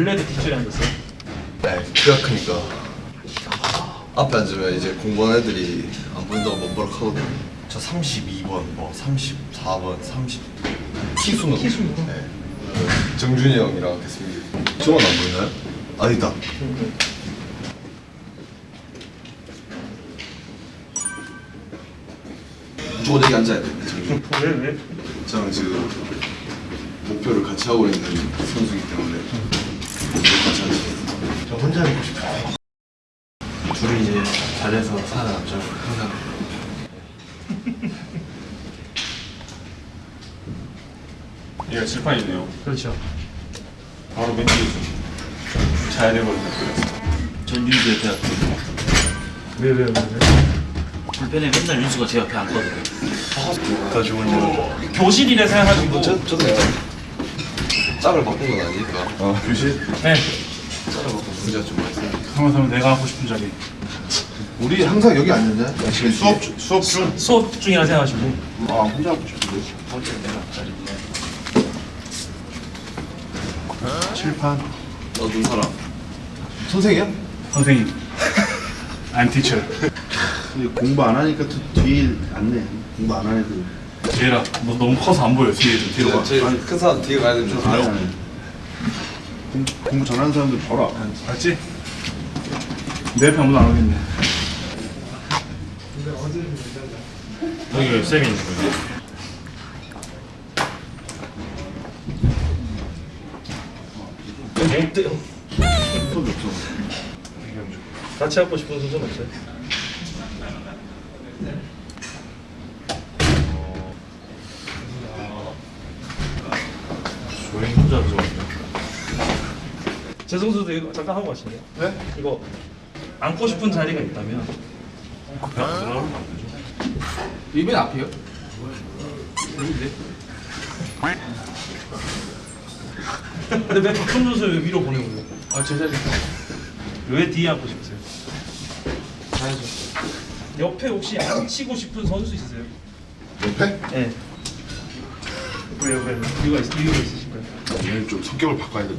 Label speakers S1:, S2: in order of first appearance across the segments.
S1: 원래도 뒷줄에 앉았어요?
S2: 네, 키가 크니까 앞에 앉으면 이제 공부하는 애들이 안 보인다고 멋버럭 하거든요. 저 32번, 뭐 34번, 30 키수는
S1: 키수는?
S2: 네. 그 정준이 형이랑 했습니다. 저건 안 보이나요? 아니다. 무조건 여기 앉아야 돼. 정준이.
S1: 왜 왜?
S2: 저랑 지금 목표를 같이 하고 있는 선수이기 때문에.
S3: 저 혼자 있고 싶어요. 둘이 이제 잘해서 살아남죠. 항상.
S4: 얘가 칠판이네요.
S1: 그렇죠.
S4: 바로 맨 뒤에 좀 자야 되거든요.
S5: 전 윤수 옆에 할게요.
S1: 왜왜 왜, 왜?
S5: 불펜에 맨날 윤수가 제 옆에 앉거든요.
S2: 더 좋은 점.
S1: 교실이래 생각하시고
S2: 저 저도 괜찮아. 짝을 바꾼 건 아니니까.
S4: 어, 교실?
S1: 네.
S2: 짝을 바꾼 문제가 좀 많습니다.
S4: 하면 내가 하고 싶은 자리.
S3: 우리 항상 여기 앉는데?
S4: 수업, 중- 수업 중?
S1: 수업 중이라 생각하시고
S4: 아, 혼자 하고 싶은데.
S3: 칠판.
S2: 어떤 사람?
S3: 선생이야?
S4: 선생님. I'm teacher.
S6: 근데 공부 안 하니까 또 뒤에 앉네. 공부 안 하는 애들.
S4: 얘라, 너 너무 커서 안 보여. 뒤에 좀 뒤로 가.
S2: 제일 큰 사람 뒤에 가야 되는 줄 알아요?
S6: 공, 공부 잘하는 사람들 바로 앞에 앉아.
S4: 알지? 내 아무도 안 오겠네. 여기 왜 쌤이 있는 거지?
S1: 못 돼요. 같이 하고 싶은 선수는 없어요?
S4: 조용히 혼자 들어왔네.
S1: 제 선수도 이거 잠깐 하고 가실래요?
S3: 네?
S1: 이거 앉고 싶은 자리가 있다면
S4: 앞에 안 들어가면 안 되죠.
S3: 이bên 앞이요?
S1: 근데 왜 박현 선수 왜 위로 보내고 그래요?
S3: 아, 제 자리.
S1: 왜 뒤에 앉고 싶으세요? 옆에 혹시 앉히고 싶은 선수 있으세요?
S3: 옆에?
S1: 네. 왜요? 왜요? 이유가, 있, 이유가 있으실까요?
S3: 얘는 좀 성격을 바꿔야 돼.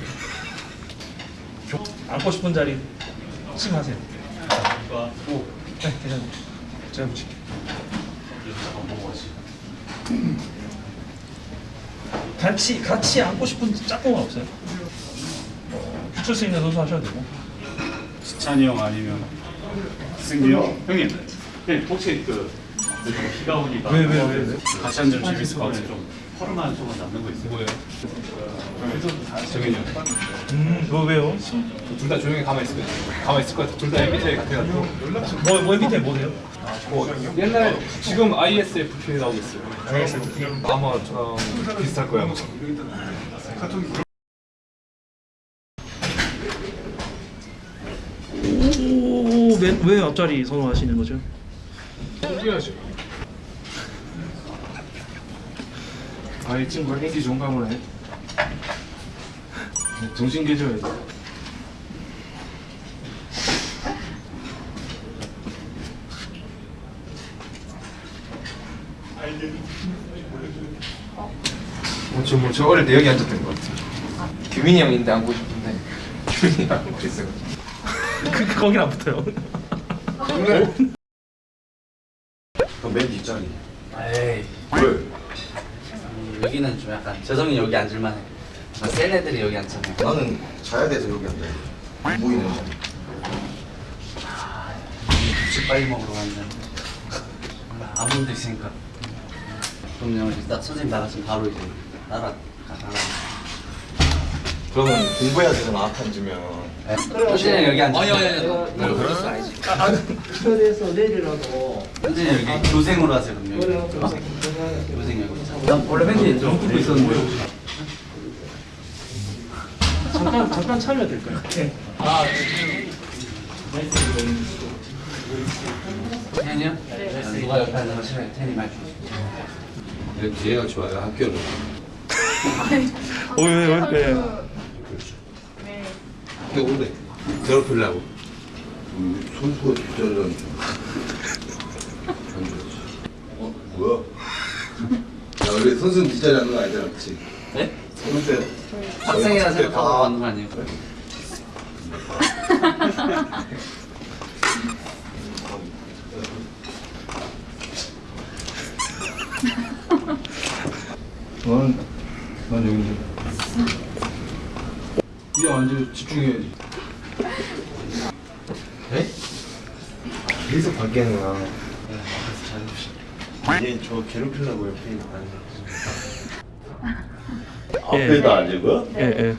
S1: 앉고 싶은 자리 침하세요. 오, 네, 괜찮아요. 제가 보실게요. 같이 같이 앉고 싶은 짝꿍은 없어요? 붙일 수 있는 선수 하셔도 되고.
S4: 찬이 형 아니면 승기 형? 형님, 형님 혹시 그 비가 오니까
S1: 왜, 왜, 왜, 왜?
S4: 같이 앉으면 재밌을 것 같아요. 좀 허름한 조금 남는 거 있어요. 뭐예요? 정현이 형.
S1: 음, 뭐 왜요?
S7: 둘 다 조용히 가만히 있을 거예요. 가만히 있을 것 같아. 둘다 MBTI 같아가지고.
S1: 뭐, 뭐 밑에 뭐세요?
S7: 뭐 옛날 지금 ISFP 나오고 있어요. 아마 저랑 비슷할 거예요. 아마.
S1: 오, 왜, 왜 앞자리 선호하시는 거죠?
S7: 뛰어야죠.
S4: 아, 이 친구가 행기 종감을 해. 정신 깨져야지.
S3: 저, 뭐, 저 어릴 때 여기 앉았던 것 같아. 규민이 형인데 앉고 싶은데. 규민이 앉고 있어.
S1: 그, 거긴 안 붙어요.
S2: 맨 뒷자리.
S5: 에이. 여기는 좀 약간 재성이 여기 앉을만해. 아, 센 애들이 여기 앉잖아요.
S2: 나는 자야 돼서 여기 앉아. 안 보이는 자리.
S5: 급식 빨리 먹으러 갔는데 아무도 있으니까. 그럼요. 일단 선생님 나가시면 바로 이제 따라 나가.
S2: 그러면 공부해야 되잖아 앞에 앉으면.
S5: 선생님 여기 앉아.
S1: 아니, 아니, 아니.
S5: 너 그럴 수 알지.
S8: 철에서 내리라고
S5: 선생님 여기 교생으로 하세요. 그럼 여기.
S8: 그래요
S5: 어? 교생 원래 맨 뒤에 좀 붙고 있었는데.
S1: 잠깐, 잠깐 참여야 될까요?
S5: 텐이요? 누가 옆에 거 싫어해? 텐이 말 주.
S2: 뒤에가 좋아요 학교는.
S1: 어, 왜, 왜, 왜?
S2: 근데 오래 괴롭히려고. 선수가 뒷자리를 앉아. 어? 뭐야? 야 우리 선수는 뒷자리 앉는 거 아니잖아 그치?
S5: 네?
S2: 근데
S5: 학생이라 생각하고 하는 거 아니에요?
S7: 나는 난 여기인데. 이 완전 집중해야지.
S2: 계속 바뀌는구나
S6: 얘저 괴롭히려고 옆에 있는 거 아니야?
S1: 앞에다
S6: 앉은
S1: 예, 예.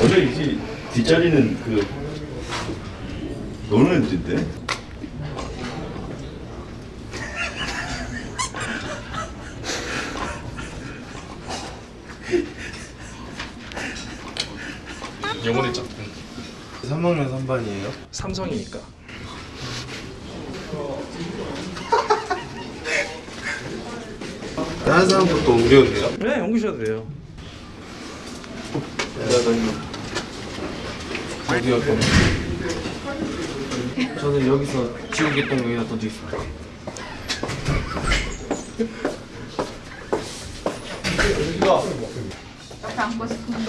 S6: 원래 이제 뒷자리는 그 노는 애들인데
S7: 영혼의 짝꿍.
S2: 3학년 3반이에요?
S1: 삼성이니까.
S2: 다른 사람부터 옮겨도 돼요?
S1: 네, 옮기셔도 돼요.
S3: 어디 갈 건데? 저는 여기서 지우개 똥 여기다 던지겠습니다.
S9: 옆에 앉고 싶은데.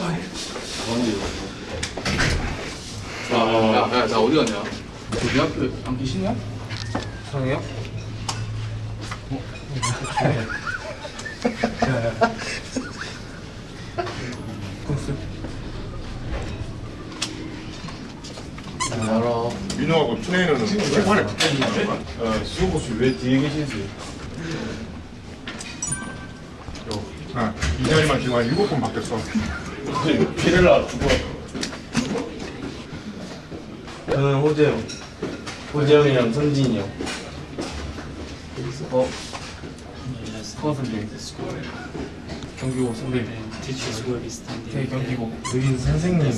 S3: 야, 야, 나 어디 갔냐? 너네 앞에 안 계시냐? 상해요? 알아.
S7: 민호하고 트레이너는 책판에 붙어 있는 거야? 어, 수호보 씨왜 뒤에 계시지? 아, 이 자리만 지금 한 일곱 번 바뀌었어. 피렐라 죽어.
S3: 저는 호재형. 호재형이랑 성진이 형. 어? 스코어 선배. 경기고 선배. 네, 경기고. 여긴 선생님.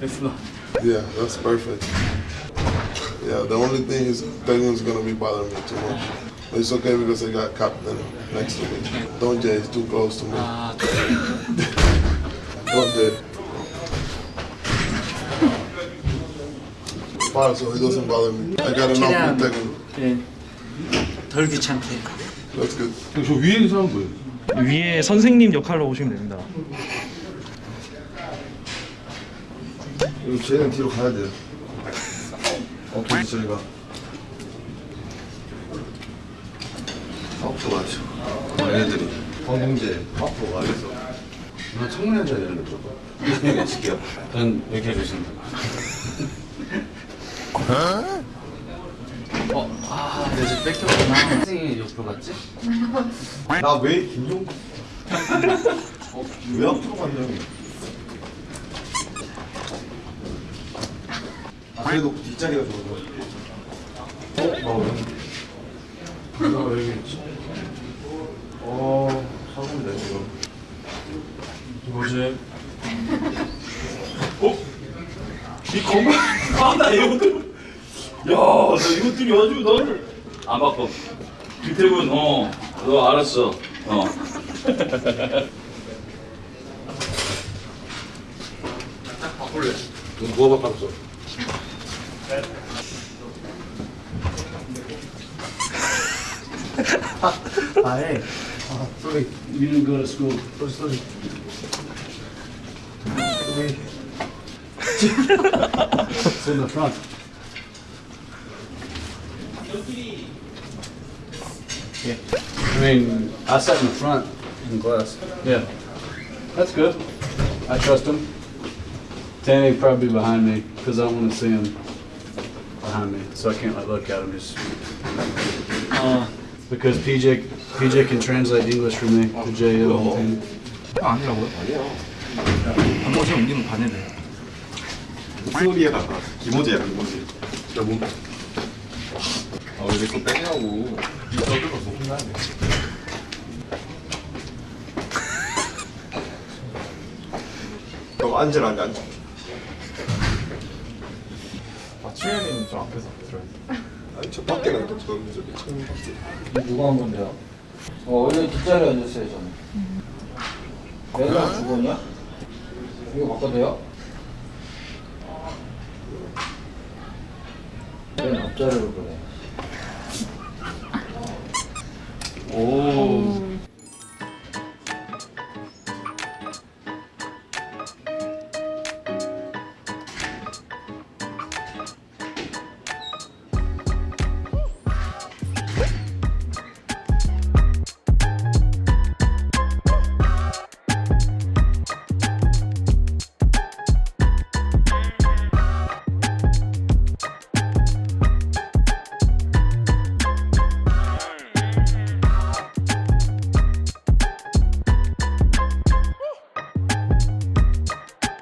S3: 됐어.
S10: Yeah, that's perfect. Yeah, the only thing is Daniel's gonna be bothering me too much. But it's okay because I got captain next to me. Don't Jay, he's too close to me. Don't Fine, so he doesn't bother me. I got enough.
S5: 예. 덜 귀찮게.
S10: That's good.
S6: 저 위에 있는 사람 뭐예요?
S1: 위에 선생님 역할로 오시면 됩니다.
S2: 쟤는 뒤로 가야 돼요 어떻게 저리가 앞으로 가죠 얘네들이 황동재 앞으로 가겠어 나 청문회 되는데 무조건 이렇게 시켜
S5: 전 이렇게 해주신다. 어, 아, 내가 지금 뺏겼구나. 학생이 옆으로 갔지?
S2: 나 왜 김종 어, 왜 앞으로 갔냐고 아, 그래도 뒷자리가 좋아서 어? 어, 여기 있지 어, 사고인데 지금
S7: 뭐지? 어? 이 건강 아나 이것 들 야나 이것들이 아주 나를 안 바꿔 김태군 어 너 알았어. 어.
S2: 누가 바꿨어?
S5: 아예.
S2: 소리
S5: You didn't go to school.
S2: 소리 소리
S5: It's in the front. Yeah. I mean, I sat in the front in class. Yeah. That's good. I trust him. Danny probably behind me because I don't want to see him behind me, so I can't like look at him just. Because PJ PJ can translate English for me to JL. and
S7: 아니라고요? 아니야 한 번씩 옮기면 반해돼
S6: 소리에다가 기모지야 기모지 야 뭐? 아왜 내거 빼냐고 이 떠들어서 혼나네 너 앉으라 앉아 앉아
S7: 아 추현이는 좀 앞에서 들어야지
S10: 아니, 저 밖에 나또 저기 저기 창문 밖에.
S5: 누가 한 건데요? 어, 원래 뒷자리에 앉았어요, 저는. 내가 죽었냐? 이거 바꿔도 돼요? 왜 앞자리로 그래? 哦。